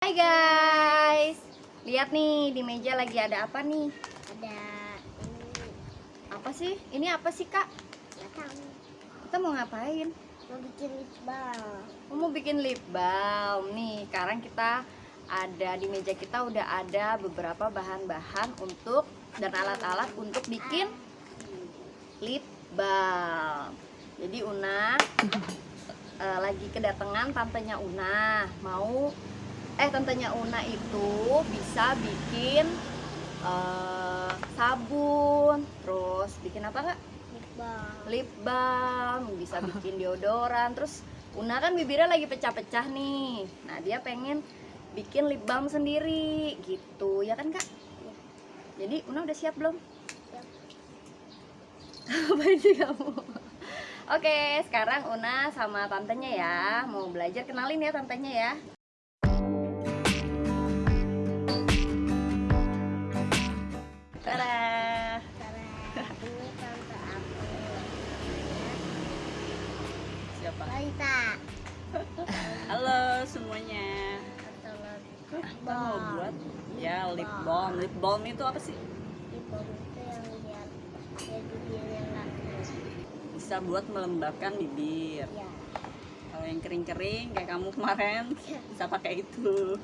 Hai guys, lihat nih di meja lagi ada apa nih? ada ini Apa sih? Ini apa sih kak? tahu Kita mau ngapain? mau bikin lip balm Oh, mau bikin lip balm nih. Sekarang kita ada di meja kita udah ada beberapa bahan-bahan untuk dan alat-alat untuk bikin lip balm. Jadi Una eh, lagi kedatangan tantenya Una mau eh tantenya Una itu bisa bikin eh, sabun, terus bikin apa kak? lip balm Lip balm, bisa bikin deodoran, terus Una kan bibirnya lagi pecah-pecah nih. Nah dia pengen bikin lip balm sendiri gitu, ya kan kak? Iya. Jadi Una udah siap belum? Siap. Apa sih kamu? Oke, sekarang Una sama tantenya ya Mau belajar kenalin ya tantenya ya Tada. Karena ini tante aku Siapa? Lalita Halo semuanya. Kita mau buat ya lip balm. Lip balm itu apa sih? lip balm itu yang biar biar bibirnya nggak kering Bisa buat melembabkan bibir. ya Kalau yang kering-kering kayak kamu kemarin bisa pakai itu.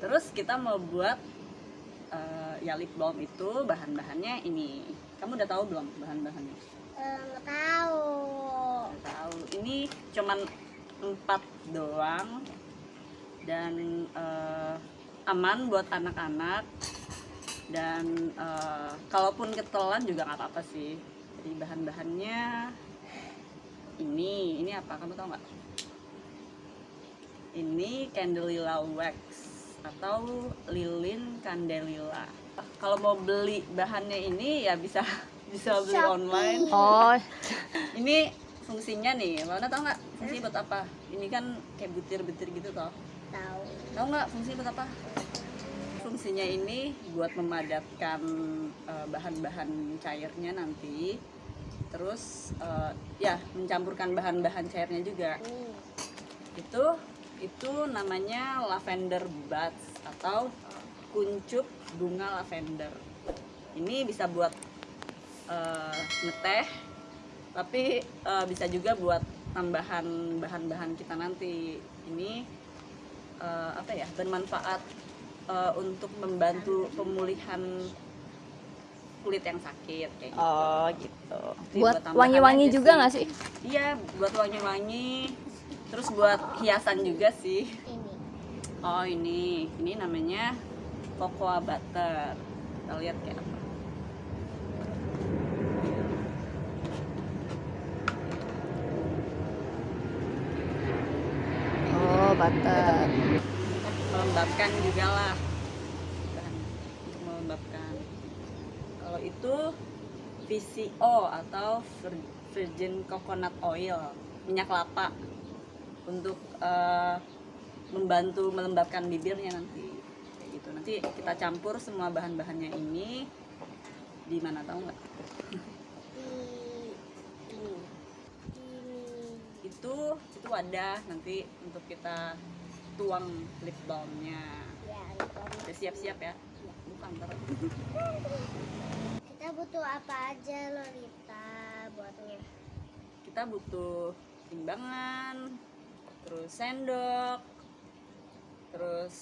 Terus kita mau buat eh, ya lip balm itu bahan-bahannya ini. Kamu udah tahu belum bahan-bahannya? Nggak tahu Udah tahu. Ini cuman empat doang dan eh, aman buat anak-anak dan eh, kalaupun ketelan juga nggak apa-apa sih jadi bahan-bahannya ini ini apa kamu tahu nggak ini candelilla wax atau lilin candelilla kalau mau beli bahannya ini ya bisa bisa beli Shopee. online. Oh, ini fungsinya nih mana tahu nggak fungsi buat apa? Ini kan kayak butir-butir gitu toh. Tahu. Tahu nggak fungsi buat apa? Fungsinya ini buat memadatkan eh, bahan-bahan cairnya nanti. Terus eh, ya mencampurkan bahan-bahan cairnya juga. Ini itu itu namanya lavender buds atau kuncup bunga lavender ini bisa buat eh, ngeteh tapi eh, bisa juga buat tambahan bahan-bahan kita nanti ini eh, apa ya bermanfaat eh, untuk membantu pemulihan kulit yang sakit kayak gitu. oh gitu. Jadi Buat wangi-wangi juga nggak sih? Iya, buat wangi-wangi. Terus buat hiasan juga sih. ini Oh ini, ini namanya cocoa butter. Kita lihat kayak apa. Oh, butter. Melembabkan juga lah. Untuk melembabkan. Kalau itu VCO atau vir- virgin coconut oil, minyak kelapa untuk eh, membantu melembabkan bibirnya nanti. Kayak gitu. Nanti kita campur semua bahan-bahannya ini di mana tahu nggak? di ini. Ini. Itu itu wadah nanti untuk kita tuang lip balmnya. Ya udah siap-siap ya. Bukan ntar. Kita butuh apa aja Lolita buatnya? Kita butuh timbangan terus sendok terus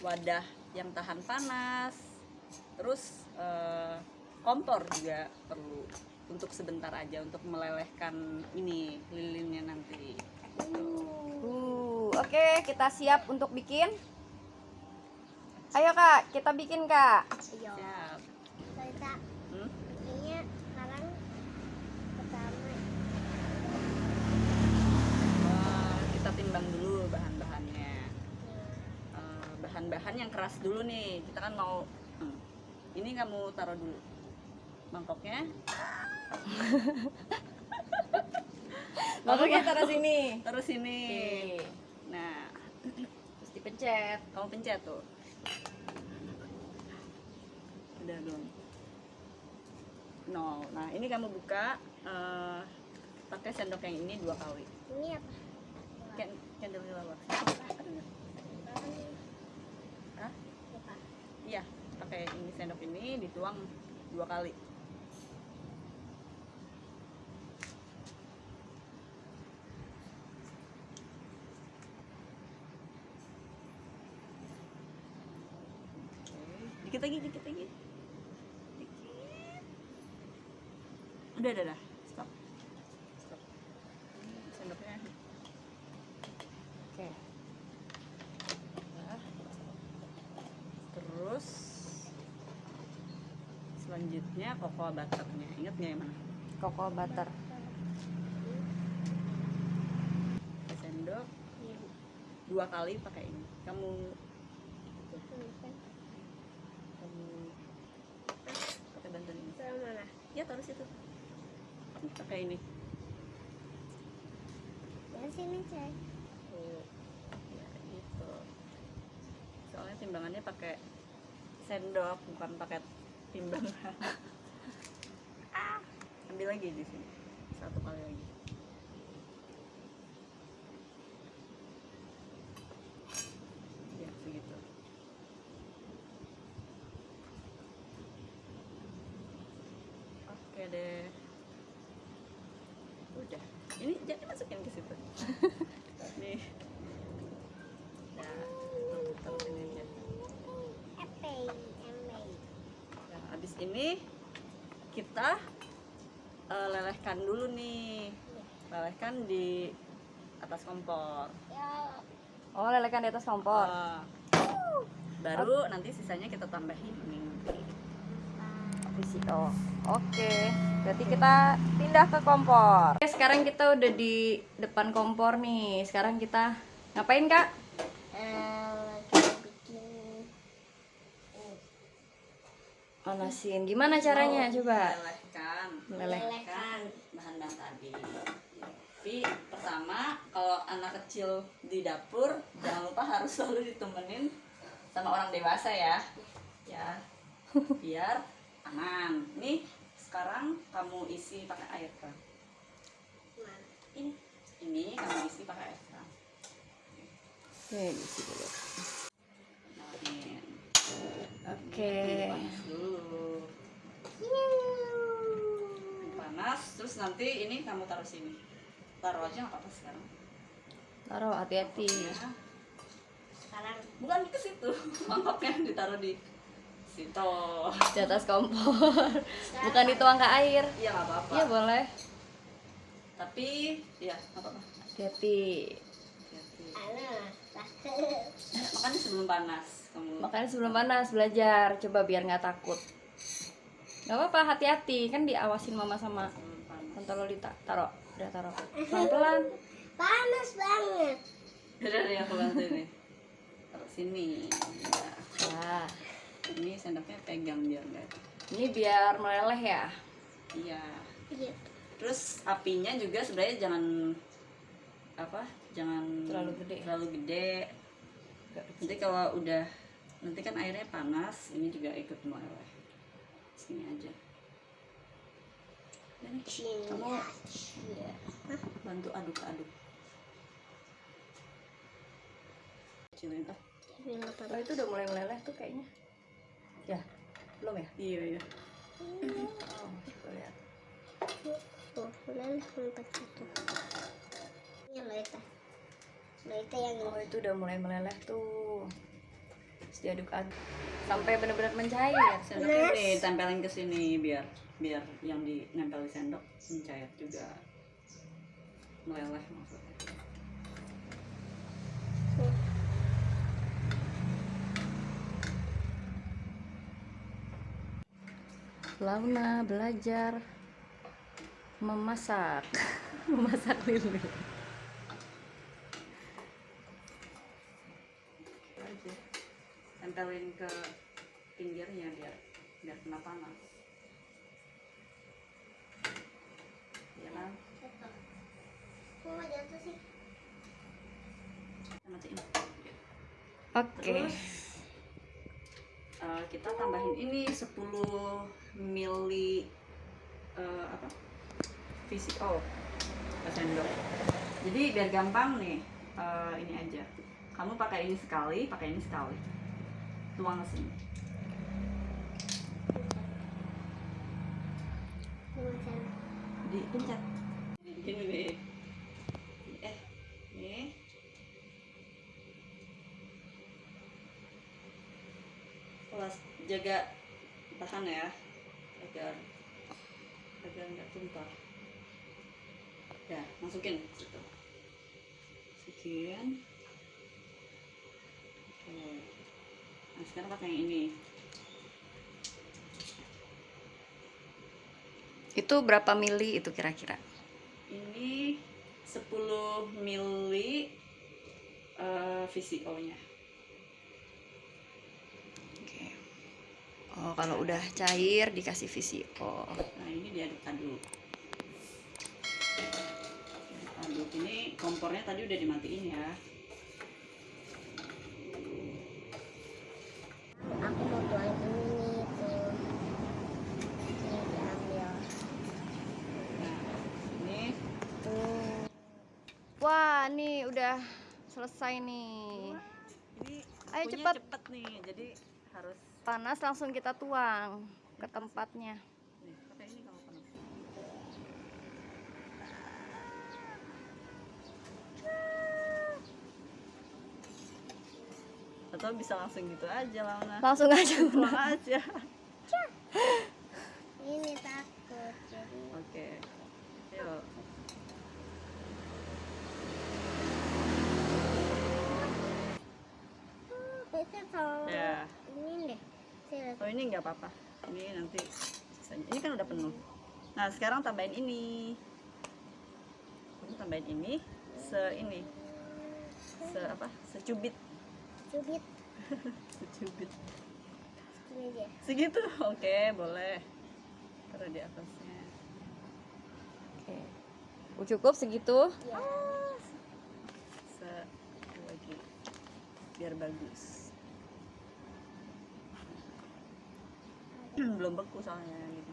wadah yang tahan panas terus eh, kompor juga perlu untuk sebentar aja untuk melelehkan ini lilinnya nanti Uh, oke, kita siap untuk bikin. Ayo kak, kita bikin kak. ayo siap Lolita Hmm? kayaknya sekarang pertama Wah, kita timbang dulu bahan-bahannya. Eh, bahan-bahan yang keras dulu nih. Kita kan mau hmm, ini kamu taruh dulu mangkoknya. Mangkoknya taruh sini. terus ini Oke. nah Terus dipencet. kamu pencet tuh. Udah belum? Nol. Nah ini kamu buka eh, pakai sendok yang ini dua kali. Ini apa Iya pakai ini sendok ini dituang dua kali. Dikit lagi dikit lagi. Dikit. Udah udah udah stop stop sendoknya Oke. Nah, terus selanjutnya cocoa butternya ingat nggak yang mana Cocoa butter. Pakai sendok dua kali pakai ini kamu kamu pakai bantuan ini Taruh mana? ya taruh situ pakai ini Dari sini cek. Tuh. ya gitu soalnya timbangannya pakai sendok bukan pakai timbangan ah, ambil lagi di sini. Satu kali lagi. Ya segitu. Oke deh. Udah. Ini jadi masukin ke situ nih nah tuh, taruh sini aja Epe, epe. Nah, ini kita eh, lelehkan dulu nih. Lelehkan di atas kompor. Ya, Oh, lelekan di atas kompor. Ah. baru nanti sisanya kita tambahin ini. VCO. Oke, berarti kita pindah ke kompor. Oke, sekarang kita udah di depan kompor nih. Sekarang kita ngapain, Kak? eh, kita bikin Manasin. Gimana caranya? Coba. Lelehkan Meleleh. Lelehkan bahan-bahan tadi. Tapi pertama kalau anak kecil di dapur jangan lupa harus selalu ditemenin sama orang dewasa ya. Ya. Biar aman. Nih sekarang kamu isi pakai air kan? Ini ini kamu isi pakai air kan? Oke, diisi dulu. Kenalin. Oke. Panas dulu. Panas, terus nanti ini kamu taruh sini. Taruh aja nggak apa-apa sekarang. Taruh hati-hati. Ya. Sekarang Bukan ke situ, mangkoknya ditaruh di situ. Di atas kompor. Bukan dituang ke air. Iya nggak apa-apa. Iya, boleh. Tapi ya nggak apa-apa. Hati-hati. Hati-hati. Makanya sebelum panas kamu. Makanya sebelum panas belajar, coba biar nggak takut. Gak apa-apa, hati-hati. Kan diawasin mama sama. Tante Lolita. Taruh, udah taruh. Pelan-pelan. panas banget. Udah deh aku bantu nih. Taruh sini. Ya. Nah, Ini sendoknya pegang biar nggak. ini biar meleleh ya. Iya. Iya. Terus apinya juga sebenarnya jangan apa? Jangan Terlalu gede. Terlalu gede. Nanti kalau udah nanti kan airnya panas, ini juga ikut meleleh. Sini aja. Dan kamu ya, bantu aduk-aduk. Kecilin ah. Oh, itu udah mulai meleleh tuh kayaknya. Ya, belum ya? Iya iya. Oh, coba lihat. Udah empat satu. Ini. Loita yang Oh, itu udah mulai meleleh tuh. Terus diaduk-aduk sampai benar-benar mencair. Sendoknya nih tempelin ke sini biar biar yang di nempel di sendok mencair juga. Meleleh maksudnya. Launa belajar memasak. memasak lili. aja tempelin ke pinggirnya biar biar kena panas. Ya kan nggak jatuh sih? Kita matiin. Oke. terus eh, kita tambahin ini 10 mili eh, apa? VCO ke sendok. Jadi biar gampang nih eh, ini aja. Kamu pakai ini sekali pakai ini sekali tuang ke sini dipencet bikin bebe eh nih Awas, jaga tahan ya. Agar agar nggak tumpah ya masukin. Masukin oke nah sekarang pakai yang ini Itu berapa mili itu kira-kira? ini 10 mili eh, VCO nya Oke. Oh, kalau udah cair dikasih VCO. Nah ini diaduk-aduk. Aduk ini kompornya tadi udah dimatiin ya. aku mau tuang ini tuh. Ini diambil. Nah ini Tuh. Wah, nih udah selesai nih. ini Ayo cepat. cepet nih. Jadi harus Panas langsung kita tuang ke tempatnya. nih pakai ini kalau panas. Atau bisa langsung gitu aja lah Una. Langsung aja. Pulang aja. Ini takut jadi Oke. Yuk. itu kalau Ya. ini deh. Sini. Oh ini nggak apa-apa. Ini nanti sisanya. Ini kan udah penuh. Nah sekarang tambahin ini. Ini tambahin ini. Se ini. Se apa? Secubit. Cubit Secubit. Segitu. Oke boleh. Taruh di atasnya. Oke. Cukup segitu? Ya. Se lagi. Biar bagus. Belum beku soalnya gitu.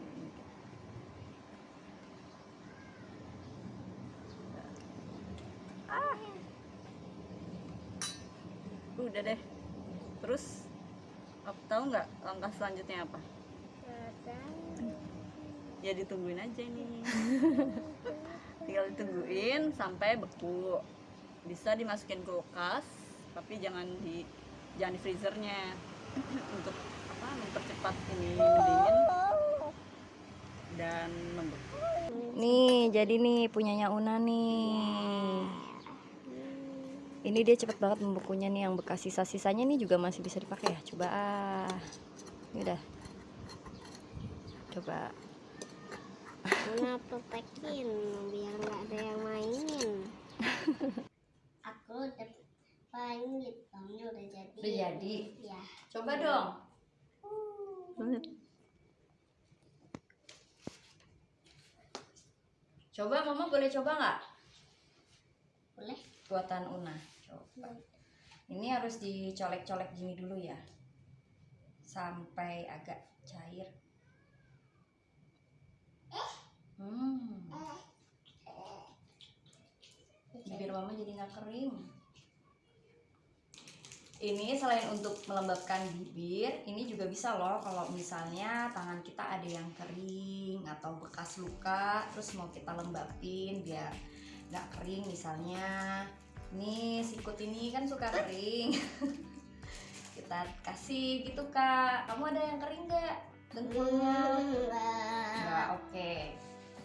Ah. Udah deh. Terus apa tahu nggak langkah selanjutnya apa? Ya ditungguin aja nih. Tinggal ditungguin sampai beku. Bisa dimasukin kulkas, tapi jangan di jangan di freezernya untuk apa mempercepat ini mendingin dan membeku. Nih, jadi nih punyanya Una nih. Ini dia cepet banget membekunya nih yang bekas sisa-sisanya nih juga masih bisa dipakai ya. Coba ah. Ini udah. Coba. Kenapa pekin biar nggak ada yang mainin? Aku udah pangit, kamu udah jadi. Udah jadi. Ya. Coba dong. Coba Mama boleh coba nggak? Boleh. Buatan Una. Coba. Ini harus dicolek-colek gini dulu ya. Sampai agak cair. Hmm. Bibir Mama jadi nggak kering. Ini selain untuk melembabkan bibir, ini juga bisa loh kalau misalnya tangan kita ada yang kering atau bekas luka, terus mau kita lembapin biar nggak kering misalnya. Nih sikut ini kan suka kering. kita kasih gitu kak. Kamu ada yang kering nggak dengkulnya? Nggak, oke.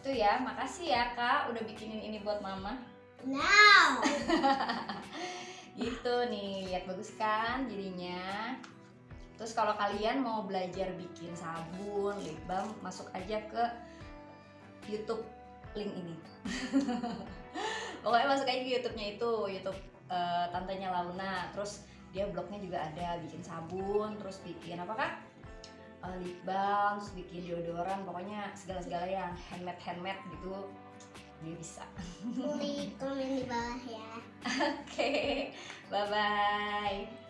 Itu ya, makasih ya kak udah bikinin ini buat mama. Now. nih lihat bagus kan jadinya. Terus kalau kalian mau belajar bikin sabun lip balm masuk aja ke YouTube link ini. Pokoknya masuk aja ke YouTube-nya itu YouTube eh, tantenya Launa. Terus dia blognya juga ada bikin sabun terus bikin apa kak? Eh, lip balm terus bikin deodoran pokoknya segala-segala yang handmade handmade gitu dia bisa. Klik komen di bawah ya. oke. bye 拜拜。